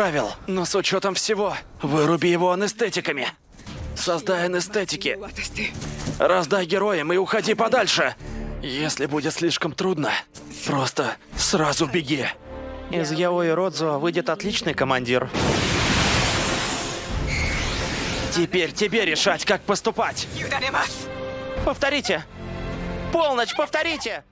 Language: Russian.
правил, но с учетом всего, выруби его анестетиками. Создай анестетики, раздай героям и уходи подальше. Если будет слишком трудно, просто сразу беги. Из Яои Родзо выйдет отличный командир. Теперь тебе решать, как поступать. Повторите. Полночь, повторите!